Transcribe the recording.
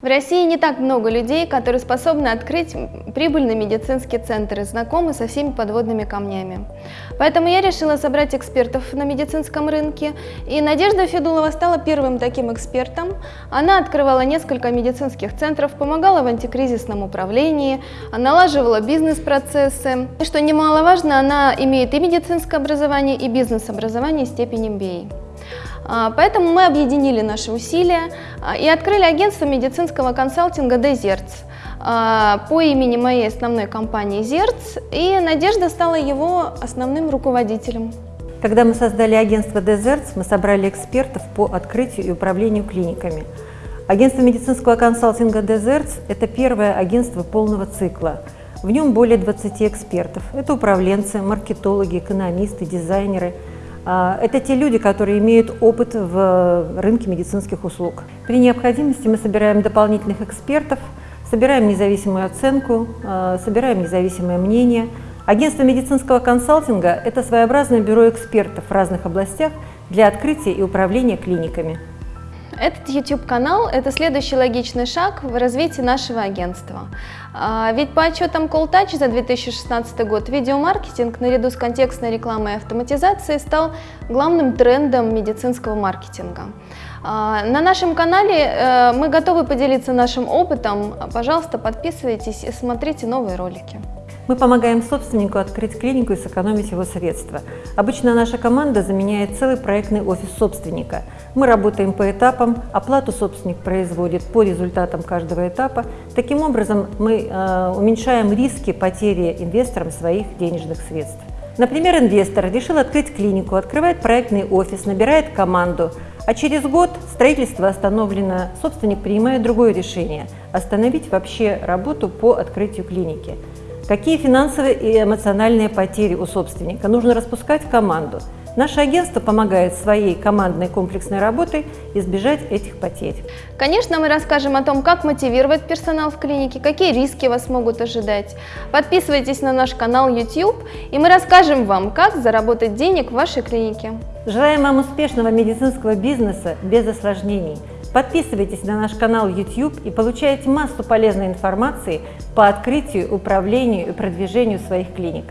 России не так много людей, которые способны открыть прибыльный медицинский центр и знакомы со всеми подводными камнями. Поэтому я решила собрать экспертов на медицинском рынке, и Надежда Федулова стала первым таким экспертом. Она открывала несколько медицинских центров, помогала в антикризисном управлении, налаживала бизнес-процессы. И что немаловажно, она имеет и медицинское образование, и бизнес-образование степени MBA. А, поэтому мы объединили наши усилия а, и открыли агентство медицинского консалтинга «Дезерц» а, по имени моей основной компании «Зерц», и Надежда стала его основным руководителем. Когда мы создали агентство «Дезертс», мы собрали экспертов по открытию и управлению клиниками. Агентство медицинского консалтинга «Дезертс» – это первое агентство полного цикла. В нем более 20 экспертов. Это управленцы, маркетологи, экономисты, дизайнеры – это те люди, которые имеют опыт в рынке медицинских услуг. При необходимости мы собираем дополнительных экспертов, собираем независимую оценку, а, собираем независимое мнение. Агентство медицинского консалтинга – это своеобразное бюро экспертов в разных областях для открытия и управления клиниками. Этот YouTube-канал – это следующий логичный шаг в развитии нашего агентства. А, ведь по отчетам CallTouch за 2016 год видеомаркетинг наряду с контекстной рекламой и автоматизацией стал главным трендом медицинского маркетинга. А, на нашем канале э, мы готовы поделиться нашим опытом. Пожалуйста, подписывайтесь и смотрите новые ролики. Мы помогаем собственнику открыть клинику и сэкономить его средства. Обычно наша команда заменяет целый проектный офис собственника. Мы работаем по этапам, оплату собственник производит по результатам каждого этапа. Таким образом, мы э, уменьшаем риски потери инвесторам своих денежных средств. Например, инвестор решил открыть клинику, открывает проектный офис, набирает команду, а через год строительство остановлено, собственник принимает другое решение – остановить вообще работу по открытию клиники. Какие финансовые и эмоциональные потери у собственника? Нужно распускать команду. Наше агентство помогает своей командной комплексной работой избежать этих потерь. Конечно, мы расскажем о том, как мотивировать персонал в клинике, какие риски вас могут ожидать. Подписывайтесь на наш канал YouTube, и мы расскажем вам, как заработать денег в вашей клинике. Желаем вам успешного медицинского бизнеса без осложнений. Подписывайтесь на наш канал YouTube и получайте массу полезной информации по открытию, управлению и продвижению своих клиник.